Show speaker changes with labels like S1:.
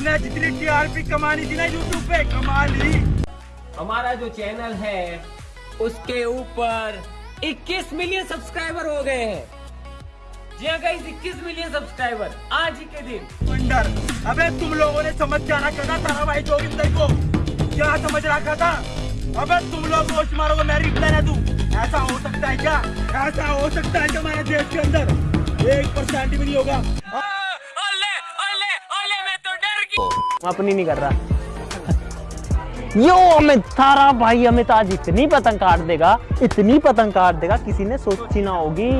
S1: हमने जितनी टीआरपी कमानी थी ना यूट्यूब पे कमा ली
S2: हमारा जो चैनल है उसके ऊपर 21 मिलियन सब्सक्राइबर हो गए हैं। जी हाँ गाइस 21 मिलियन सब्सक्राइबर आज ही के दिन।
S1: वंडर अबे तुम लोगों ने समझ क्या रखा था तारा भाई जोगिंदर को। क्या समझ रखा था? अबे तुम लोग रोज मारोगे मैं रिप्लाई ना दूँ। ऐसा हो सकता है क्या? ऐसा हो सकता है क्या हमारे देश के अंदर? एक परसेंट भी नहीं होगा।
S3: अपनी नहीं कर रहा। यो अमित, थारा भाई अमित आज इतनी पतंग काट देगा, इतनी पतंग काट देगा, किसी ने सोची ना होगी।